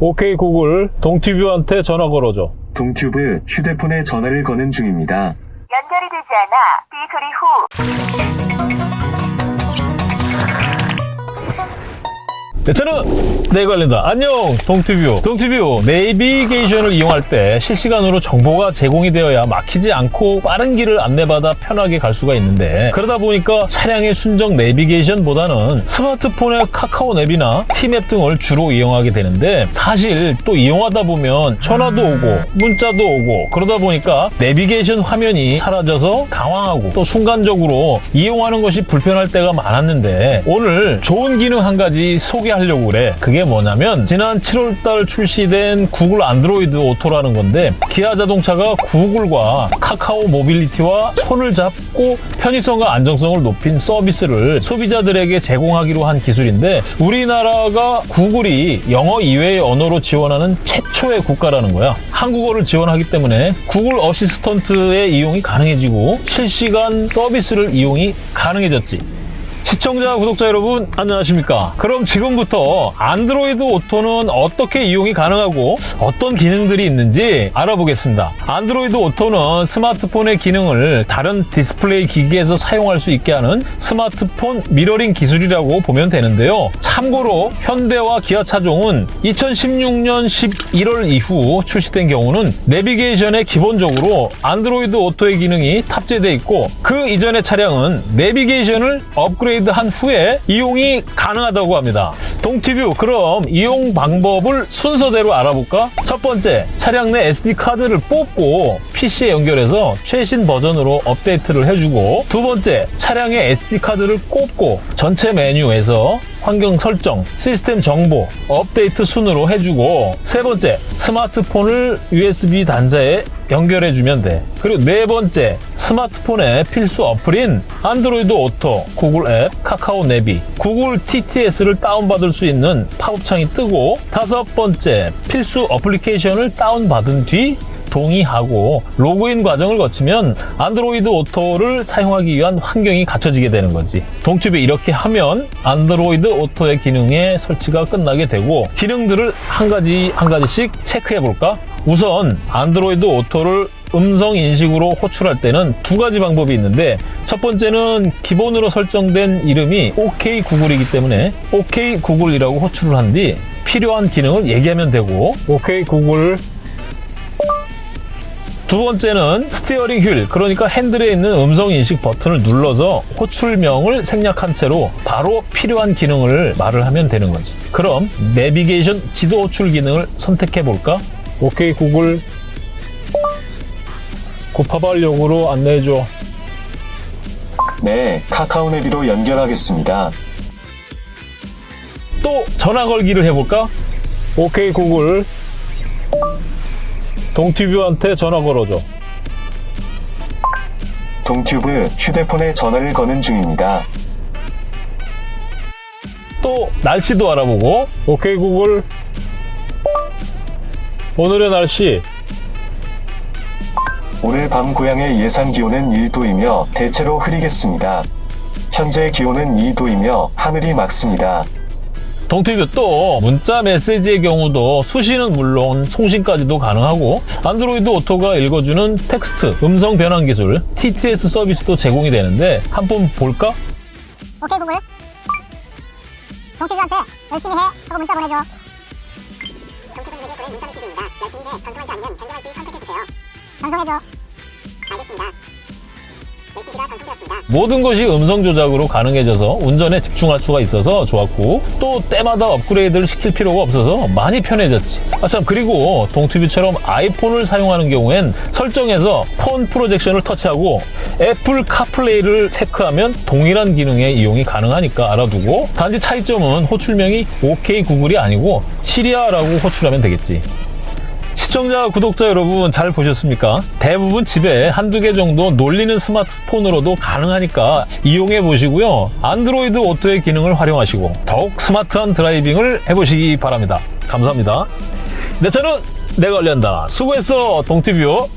오케이 구글 동티뷰한테 전화 걸어줘. 동튜브 휴대폰에 전화를 거는 중입니다. 연결이 되지 않아 비 소리 후 네, 저는 네 관련다. 안녕 동티뷰. 동티뷰 내비게이션을 이용할 때 실시간으로 정보가 제공이 되어야 막히지 않고 빠른 길을 안내받아 편하게 갈 수가 있는데 그러다 보니까 차량의 순정 내비게이션보다는 스마트폰의 카카오 앱이나 티맵 등을 주로 이용하게 되는데 사실 또 이용하다 보면 전화도 오고 문자도 오고 그러다 보니까 내비게이션 화면이 사라져서 당황하고 또 순간적으로 이용하는 것이 불편할 때가 많았는데 오늘 좋은 기능 한 가지 소개 하려고 그래. 그게 뭐냐면 지난 7월달 출시된 Google Android Auto라는 건데 기아 자동차가 Google과 카카오 모빌리티와 손을 잡고 편의성과 안정성을 높인 서비스를 소비자들에게 제공하기로 한 기술인데 우리나라가 Google이 영어 이외의 언어로 지원하는 최초의 국가라는 거야. 한국어를 지원하기 때문에 Google Assistant의 이용이 가능해지고 실시간 서비스를 이용이 가능해졌지. 시청자, 구독자 여러분 안녕하십니까? 그럼 지금부터 Android Auto는 어떻게 이용이 가능하고 어떤 기능들이 있는지 알아보겠습니다. Android Auto는 스마트폰의 기능을 다른 디스플레이 기기에서 사용할 수 있게 하는 스마트폰 미러링 기술이라고 보면 되는데요. 참고로 현대와 기아 차종은 2016년 11월 이후 출시된 경우는 내비게이션에 기본적으로 Android Auto의 기능이 탑재되어 있고 그 이전의 차량은 내비게이션을 업그레이드 한 후에 이용이 가능하다고 합니다. 동티뷰 그럼 이용 방법을 순서대로 알아볼까? 첫 번째 차량 내 SD카드를 뽑고 PC에 연결해서 최신 버전으로 업데이트를 해주고 두 번째 차량의 SD카드를 꼽고 전체 메뉴에서 환경 설정, 시스템 정보, 업데이트 순으로 해주고 세 번째 스마트폰을 USB 단자에 연결해주면 돼. 그리고 네 번째 스마트폰의 필수 어플인 Android Auto, Google 앱, 카카오 내비, Google TTS를 다운받을 수 있는 팝업창이 뜨고 다섯 번째 필수 어플리케이션을 다운받은 뒤 동의하고 로그인 과정을 거치면 Android Auto를 사용하기 위한 환경이 갖춰지게 되는 거지. 동튜브에 이렇게 하면 Android Auto의 기능의 설치가 끝나게 되고 기능들을 한 가지 한 가지씩 체크해 볼까? 우선 Android Auto를 음성 인식으로 호출할 때는 두 가지 방법이 있는데 첫 번째는 기본으로 설정된 이름이 OK 구글이기 때문에 OK 구글이라고 호출을 한 뒤 필요한 기능을 얘기하면 되고 OK Google 두 번째는 steering wheel, 그러니까 핸들에 있는 음성 인식 버튼을 눌러서 호출명을 생략한 채로 바로 필요한 기능을 말을 하면 되는 거지. 그럼 내비게이션 지도 호출 기능을 선택해 볼까? OK Google 구파발역으로 안내해줘. 네, 카카오 내비로 연결하겠습니다. 또 전화 걸기를 해볼까? 오케이 구글 동티뷰한테 전화 걸어줘. 동튜브 휴대폰에 전화를 거는 중입니다. 또 날씨도 알아보고 오케이 구글 오늘의 날씨 오늘 밤 고향의 예상 기온은 1도이며 대체로 흐리겠습니다. 현재 기온은 2도이며 하늘이 맑습니다. 동티뷰 또 문자 메시지의 경우도 수신은 물론 송신까지도 가능하고 Android Auto가 읽어주는 텍스트 음성 변환 기술 TTS 서비스도 제공이 되는데 한 번 볼까? OK Google 동티뷰한테 열심히 해 하고 문자 보내줘 동티뷰 레디오의 문자 메시지입니다 열심히 해 전송하지 않으면 변경할지 선택해주세요 전송해줘. 알겠습니다. 모든 것이 음성 조작으로 가능해져서 운전에 집중할 수가 있어서 좋았고 또 때마다 업그레이드를 시킬 필요가 없어서 많이 편해졌지. 아참 그리고 동튜브처럼 아이폰을 사용하는 경우엔 설정에서 폰 프로젝션을 터치하고 애플 카플레이를 체크하면 동일한 기능의 이용이 가능하니까 알아두고 단지 차이점은 호출명이 OK 구글이 아니고 시리아라고 호출하면 되겠지 시청자, 구독자 여러분 잘 보셨습니까? 대부분 집에 한두 개 정도 놀리는 스마트폰으로도 가능하니까 이용해 보시고요. 안드로이드 오토의 기능을 활용하시고 더욱 스마트한 드라이빙을 해보시기 바랍니다. 감사합니다. 내 차는 내가 관리한다. 수고했어, 동티뷰.